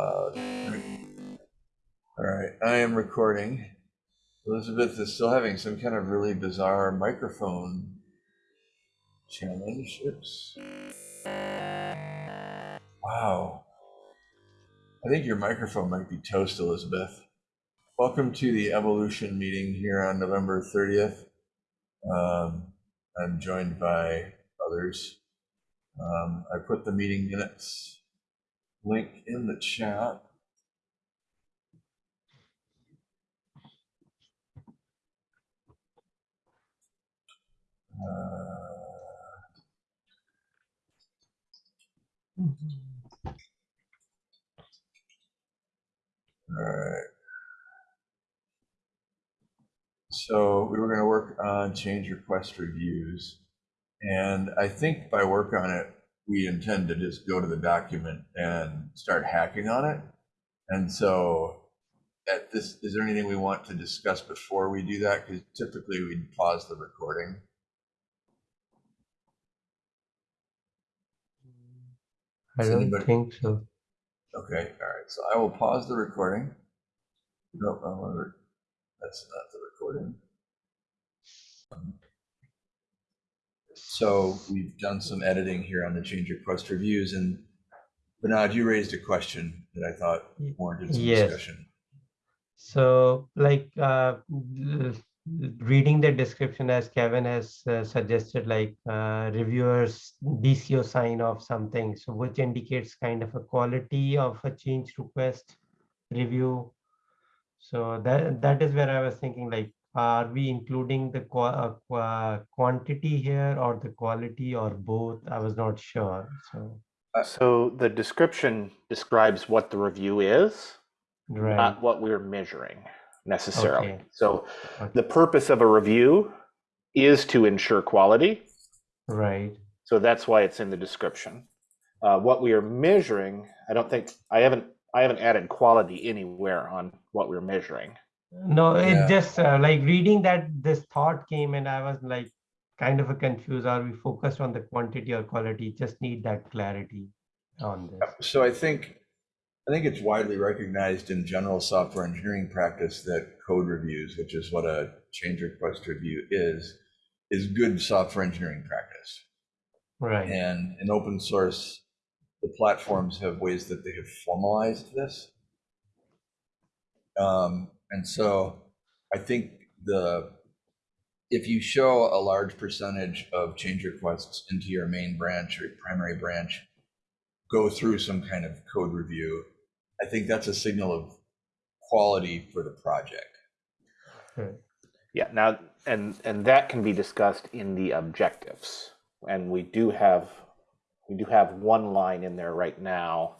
All right, I am recording. Elizabeth is still having some kind of really bizarre microphone challenge. Oops. Wow. I think your microphone might be toast, Elizabeth. Welcome to the evolution meeting here on November 30th. Um, I'm joined by others. Um, I put the meeting minutes link in the chat. Uh, All right. So we were going to work on change request reviews. And I think by work on it, we intend to just go to the document and start hacking on it. And so at this, is there anything we want to discuss before we do that? Because typically we'd pause the recording. I Does don't anybody- think so. Okay, all right, so I will pause the recording. Nope, I want to, that's not the recording. So we've done some editing here on the change request reviews and Bernard, you raised a question that I thought warranted some yes. discussion. So, like, uh, reading the description as Kevin has uh, suggested, like uh, reviewers DCO sign off something, so which indicates kind of a quality of a change request review. So that that is where I was thinking, like, are we including the qua- uh, qua- quantity here or the quality or both? I was not sure. So, So the description describes what the review is, right. not what we're measuring necessarily. Okay. So Okay. the purpose of a review is to ensure quality. Right. So that's why it's in the description. Uh, what we are measuring, I don't think I haven't I haven't added quality anywhere on what we're measuring. No, Yeah. it just uh, like reading that this thought came and I was like kind of a confused. Are we focused on the quantity or quality? Just need that clarity on this. So I think, I think it's widely recognized in general software engineering practice that code reviews, which is what a change request review is, is good software engineering practice. Right. And in open source, the platforms have ways that they have formalized this. Um, and so I think the, if you show a large percentage of change requests into your main branch or primary branch, go through some kind of code review, I think that's a signal of quality for the project. Right. Yeah, now and and that can be discussed in the objectives. And we do have we do have one line in there right now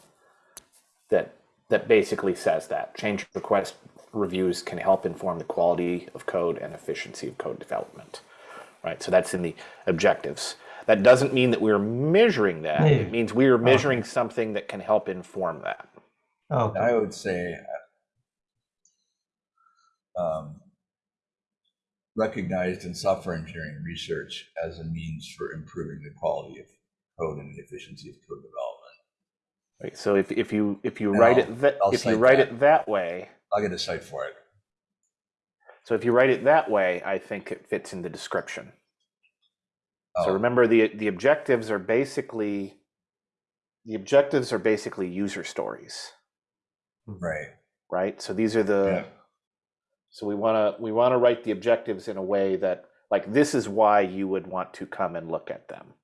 that that basically says that change request reviews can help inform the quality of code and efficiency of code development. Right? So that's in the objectives. That doesn't mean that we're measuring that. Yeah. It means we are measuring something that can help inform that. Okay. I would say um, recognized in software engineering research as a means for improving the quality of code and the efficiency of code development. Right? So if, if you if you And write I'll- it that if you write that. it that way, I'll get a cite for it. So if you write it that way, I think it fits in the description. So Oh, remember the the objectives are basically the objectives are basically user stories, Right. right? So these are the Yeah. so we want to we want to write the objectives in a way that like this is why you would want to come and look at them.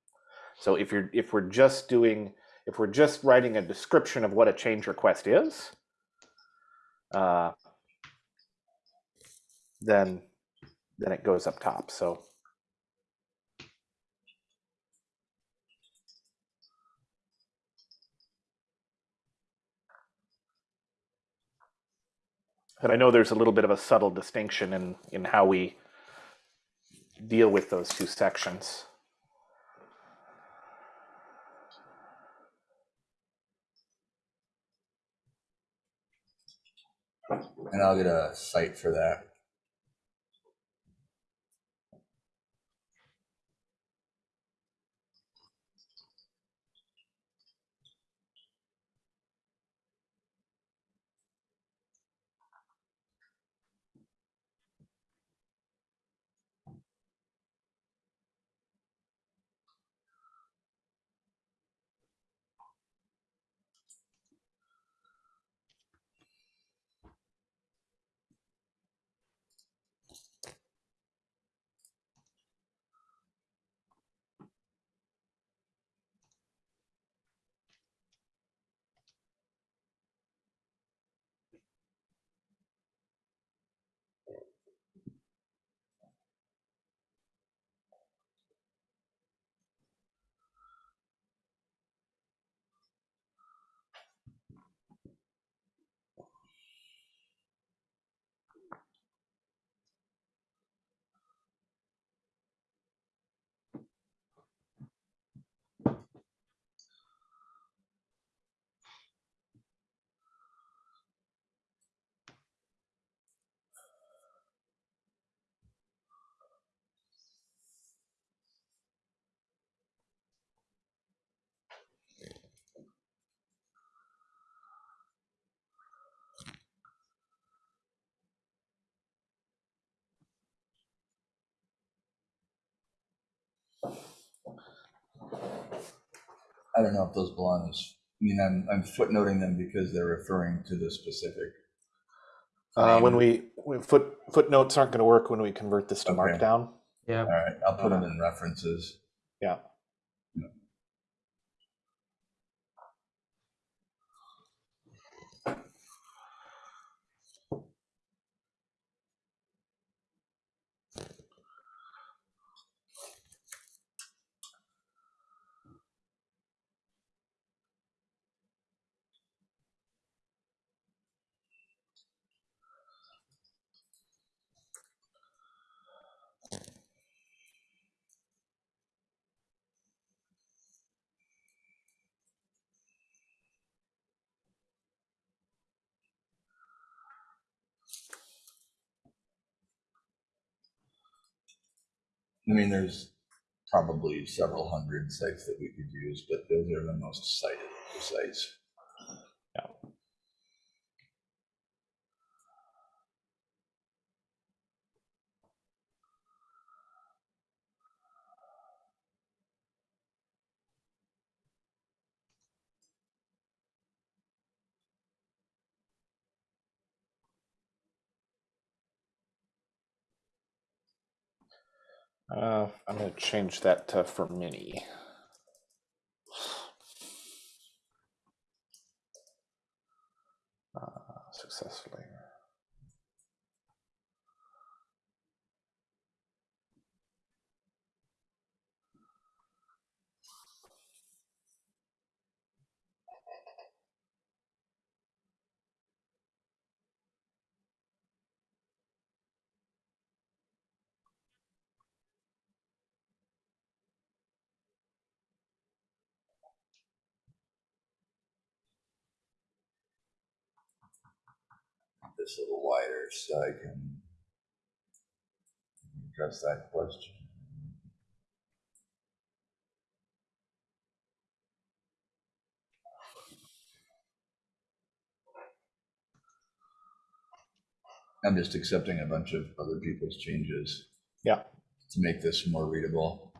So if you're if we're just doing if we're just writing a description of what a change request is, uh, then then it goes up top. So And I know there's a little bit of a subtle distinction in in how we deal with those two sections. And I'll get a cite for that. I don't know if those belong as, I mean, I'm, I'm footnoting them because they're referring to the specific. Uh, when claim. we, foot, footnotes aren't gonna work when we convert this to Okay. Markdown. Yeah. All right, I'll put them in references. Yeah. I mean, there's probably several hundred sites that we could use, but those are the most cited sites. Uh, I'm gonna change that to for mini. Uh, successfully. This a little wider so I can address that question. I'm just accepting a bunch of other people's changes Yeah. to make this more readable.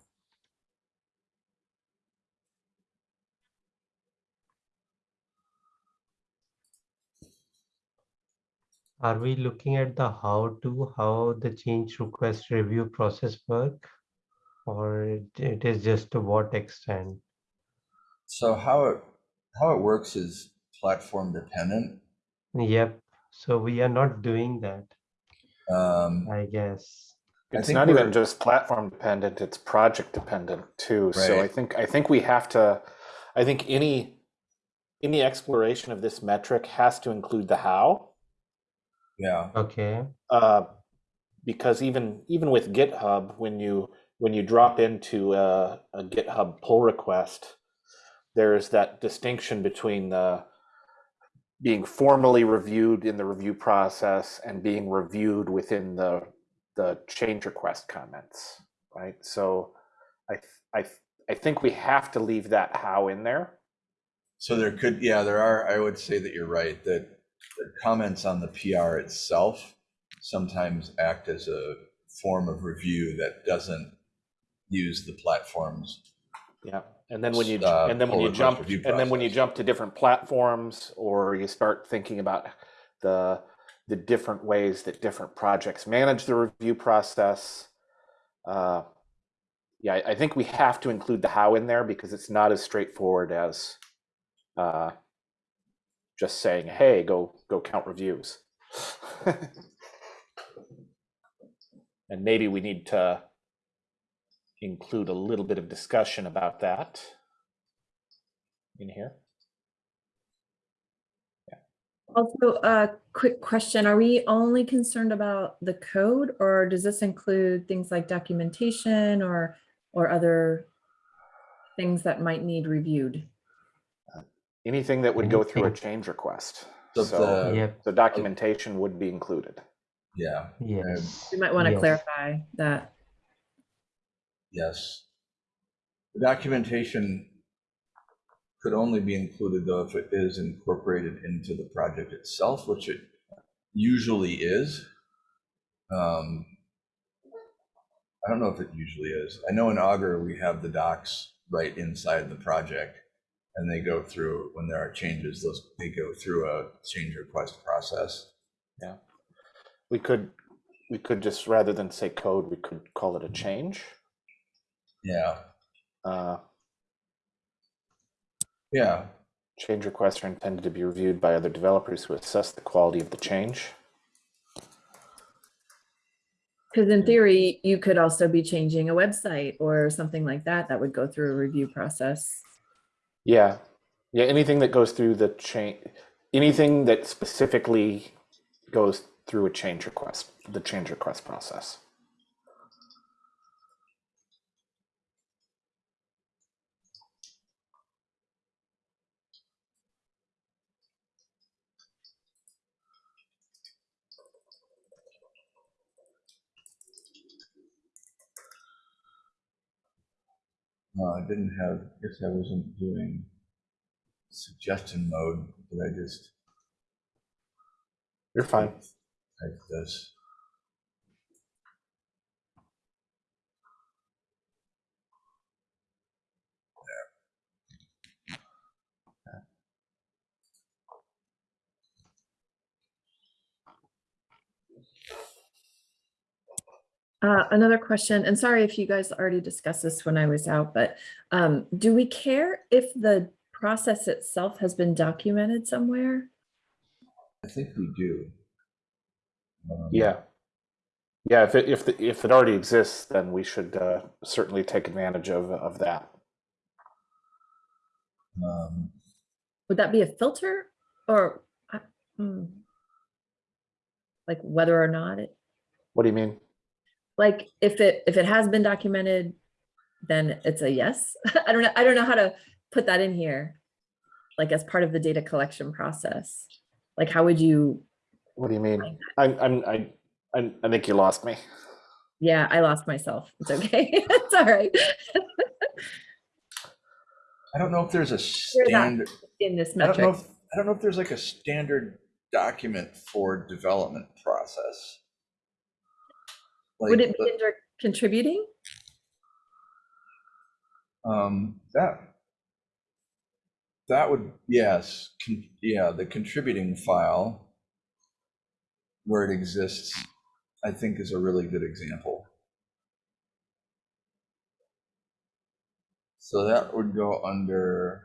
Are we looking at the how to, how the change request review process work? Or it- it is just to what extent? So how it, how it works is platform dependent. Yep, so we are not doing that, Um, I guess. It's not even just platform dependent, it's project dependent too. So I think, I think we have to, I think any, any exploration of this metric has to include the how. Yeah, Okay, Uh, because even, even with GitHub, when you, when you drop into a, a GitHub pull request, there's that distinction between the being formally reviewed in the review process and being reviewed within the the change request comments, right? So I I I think we have to leave that how in there. so there could, yeah, there are, I would say that you're right, that the comments on the PR itself sometimes act as a form of review that doesn't use the platforms. Yeah. And then when you Uh, and then when you jump and then when you jump to different platforms or you start thinking about the the different ways that different projects manage the review process. Uh, yeah, I, I think we have to include the how in there because it's not as straightforward as uh, just saying, "Hey, go go count reviews." and maybe we need to include a little bit of discussion about that in here. Also, a quick question. Are we only concerned about the code or does this include things like documentation or, or other things that might need reviewed? Anything that would go through a change request. So So, the- yep, so documentation would be included. Yeah, yes. We might want to yes. clarify that. yes. The documentation could only be included though if it is incorporated into the project itself, which it usually is. Um, I don't know if it usually is. I know in Augur, we have the docs right inside the project. And they go through, when there are changes, those, they go through a change request process. Yeah. We could, we could just, rather than say code, we could call it a change. Yeah, Uh, yeah, Change requests are intended to be reviewed by other developers who assess the quality of the change. Because in theory, you could also be changing a website or something like that, that would go through a review process. Yeah, yeah, anything that goes through the change, anything that specifically goes through a change request, the change request process. Uh, I didn't have, guess I wasn't doing suggestion mode, did I just You're fine. type this? Uh, another question, and sorry if you guys already discussed this when I was out, but um, do we care if the process itself has been documented somewhere? I think we do. Um, Yeah. Yeah, if it, if, the- if it already exists, then we should uh, certainly take advantage of, of that. Um, Would that be a filter or? uh, hmm. Like whether or not it, What do you mean? Like if it, if it has been documented, then it's a yes? I don't know, I don't know how to put that in here. Like as part of the data collection process. Like how would you, What do you mean? I'm, I'm, I, I, I think you lost me. yeah, I lost myself. It's okay. It's all right. I don't know if there's a standard, In this metric. I don't know, if I don't know if there's like a standard document for development process. Would it be under contributing? Um, that. That would, yes, con- yeah, the contributing file. Where it exists, I think is a really good example. So that would go under.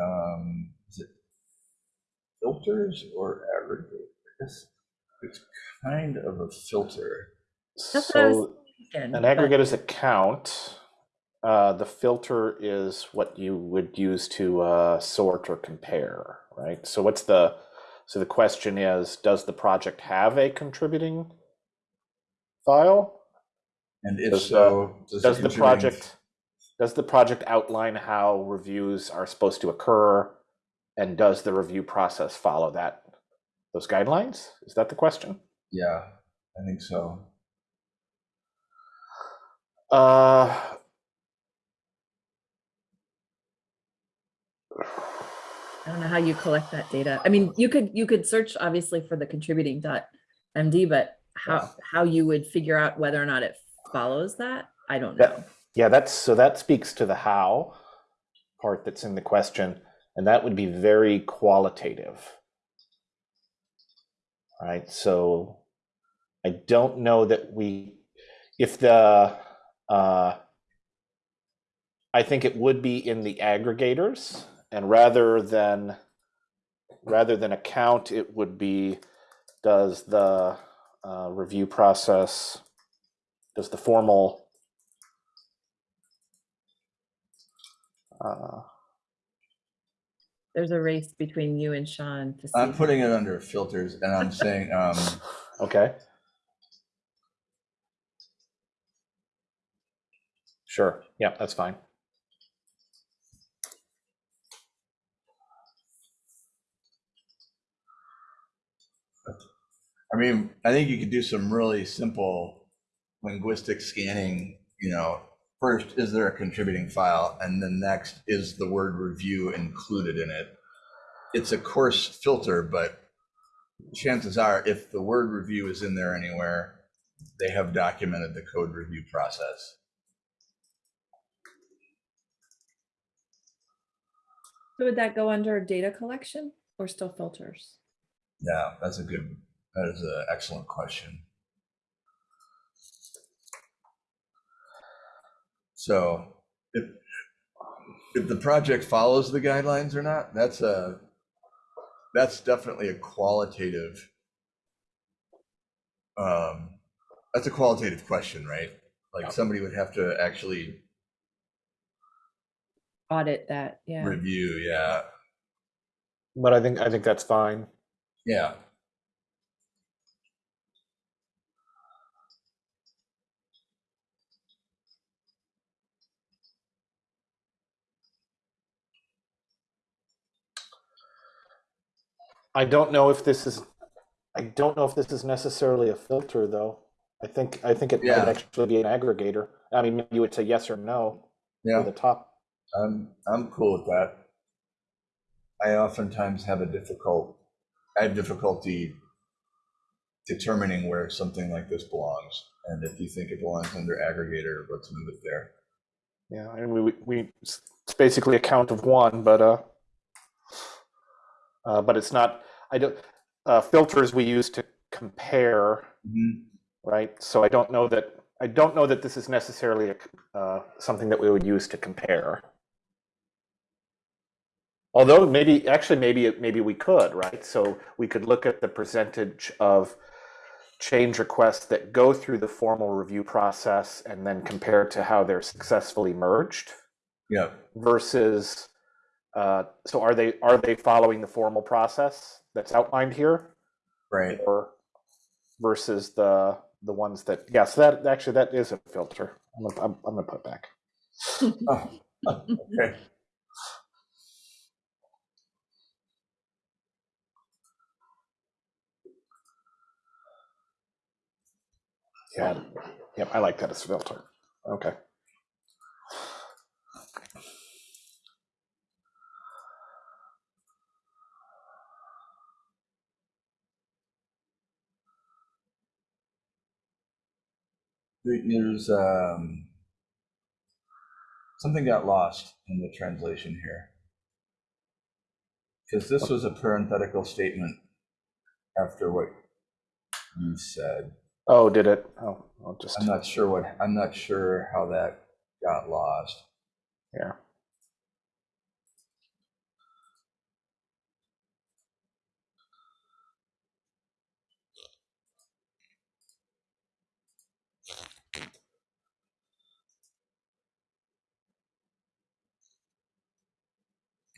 Um, is it filters or aggregate? I guess It's kind of a filter. That's what I was So thinking, an but- aggregate is a count. Uh, the filter is what you would use to uh, sort or compare, right? So what's the, so the question is, does the project have a contributing file? And if Does, uh, so, does Does the project, does the project outline how reviews are supposed to occur? And does the review process follow that, those guidelines? Is that the question? Yeah, I think so. Uh, I don't know how you collect that data. I mean, you could, you could search obviously for the contributing dot MD, but Yeah. how, how you would figure out whether or not it follows that, I don't Yeah. know. Yeah, that's so that speaks to the how part that's in the question, and that would be very qualitative. Right, so I don't know that we, if the, uh, I think it would be in the aggregators, and rather than, rather than a count, it would be, does the uh, review process, does the formal Uh, There's a race between you and Sean to see. I'm see. putting it under filters and I'm saying, um, okay. Sure. Yeah, that's fine. I mean, I think you could do some really simple linguistic scanning, you know, first, is there a contributing file? And then next, is the word review included in it? It's a coarse filter, but chances are, if the word review is in there anywhere, they have documented the code review process. So would that go under data collection or still filters? Yeah, that's a good, that is an excellent question. So if, if the project follows the guidelines or not, that's a, that's definitely a qualitative, um, that's a qualitative question, right? Yeah. Like somebody would have to actually Audit that, yeah. review, yeah, But I think, I think that's fine. yeah. I don't know if this is, I don't know if this is necessarily a filter, though. I think, I think it might actually be an aggregator. I mean, you would say yes or no Yeah. the top. I'm, I'm cool with that. I oftentimes have a difficult, I have difficulty determining where something like this belongs. And if you think it belongs under aggregator, let's move it there. Yeah, and we, we- we, it's basically a count of one, but, uh, uh, but it's not, I don't, uh, filters we use to compare, right? So I don't know that, I don't know that this is necessarily a, uh, something that we would use to compare. Although maybe, actually, maybe, maybe we could, right? So we could look at the percentage of change requests that go through the formal review process and then compare to how they're successfully merged Yeah, versus, uh, so are they, are they following the formal process that's outlined here? right. Or versus the, the ones that, yes, yeah, so that, actually, that is a filter. I'm gonna, I'm, I'm gonna put back. Oh, Okay. Yeah, yep, I like that as a filter. Okay. There's, um, something got lost in the translation here. Because this was a parenthetical statement after what you said. Oh, did it? Oh, I'll just, I'm not sure what, I'm not sure how that got lost. here.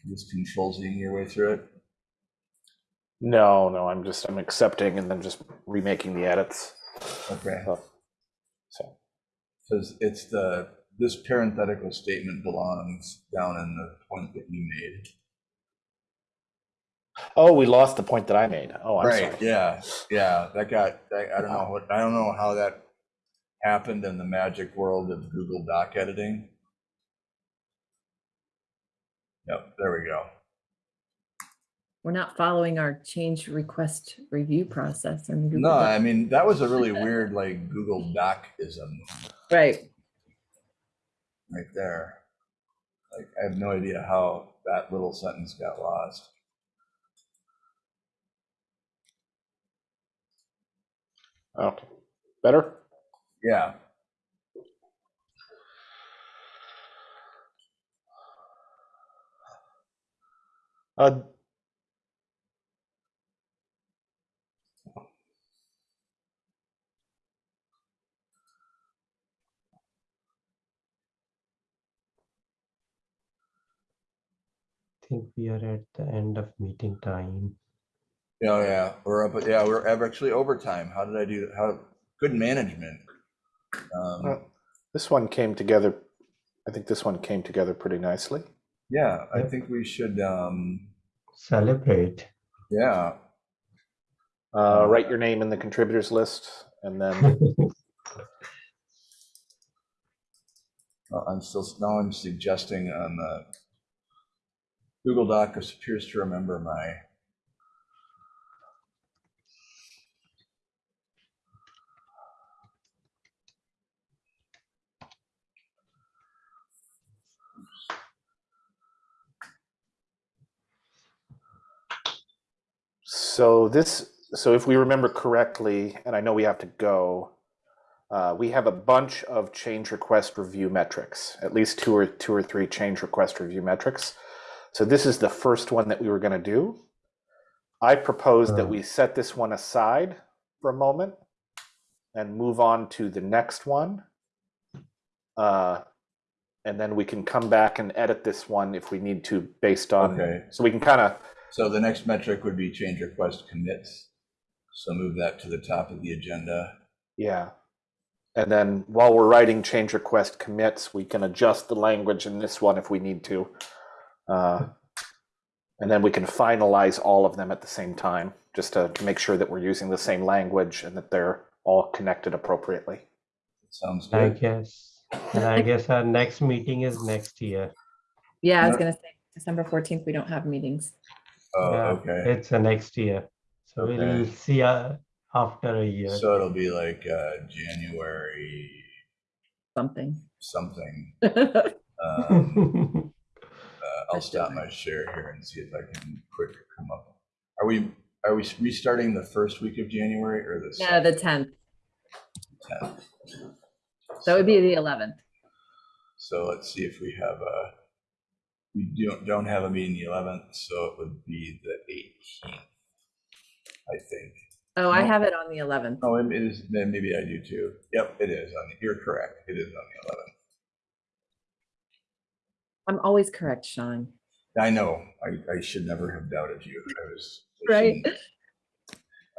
Just control Zing your way through it. No, no, I'm just, I'm accepting and then just remaking the edits. Okay. Oh, So, Because it's the, this parenthetical statement belongs down in the point that you made. oh, we lost the point that I made. Oh, I'm Right, sorry. yeah, yeah, that got, that- I don't know what, I don't know how that happened in the magic world of Google Doc editing. Yep, there we go. We're not following our change request review process and. No, I mean, that was a really weird, like, Google Doc-ism Right. right there. Like, I have no idea how that little sentence got lost. Okay, better? Yeah, Uh, I think we are at the end of meeting time. oh, yeah, we're up, yeah, we're actually overtime. How did I do, how, good management. Um, Well- This one came together, I think this one came together pretty nicely. Yeah, I think we should, um, Celebrate. yeah, Uh, write your name in the contributors list and then, Uh, I'm still, now I'm suggesting on the Google Doc appears to remember my. So this, so if we remember correctly, and I know we have to go, uh, we have a bunch of change request review metrics, at least two or two or three change request review metrics. So this is the first one that we were going to do. I propose that Oh. we set this one aside for a moment and move on to the next one. Uh, and then we can come back and edit this one if we need to based on, Okay. so we can kind of So the next metric would be change request commits. So move that to the top of the agenda. Yeah. And then while we're writing change request commits, we can adjust the language in this one if we need to. Uh, and then we can finalize all of them at the same time, just to make sure that we're using the same language and that they're all connected appropriately. Sounds I good. guess, and I guess our next meeting is next year. Yeah, I was gonna say December fourteenth, we don't have meetings. Oh, Yeah, okay. It's a next year. So we'll see uh, after a year. So it'll be like uh, January Something. something. Um, uh, I'll stop my share here and see if I can quick come up. Are we, are we restarting the first week of January or the? Yeah, the tenth. tenth? That would be the eleventh. So let's see if we have a, we don't, don't have a meeting the eleventh, so it would be the eighteenth. I think. Oh, I have it on the eleventh. Oh, it is, then maybe I do too. Yep, it is on, the- you're correct. It is on the eleventh. I'm always correct, Sean. I know, I, I should never have doubted you. I was. I Right? shouldn't.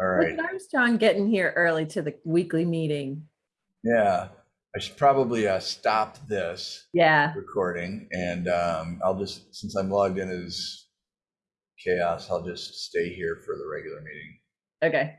All Look right, at Armstrong getting here early to the weekly meeting. yeah, I should probably uh, stop this Yeah, recording and um, I'll just, since I'm logged in as CHAOSS, I'll just stay here for the regular meeting. okay.